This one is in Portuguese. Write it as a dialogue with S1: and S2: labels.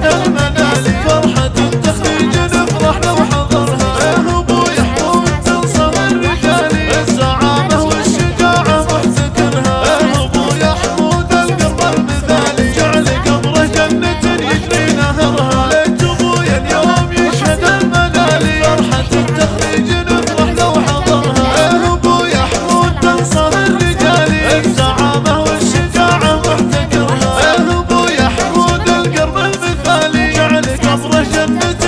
S1: Música love me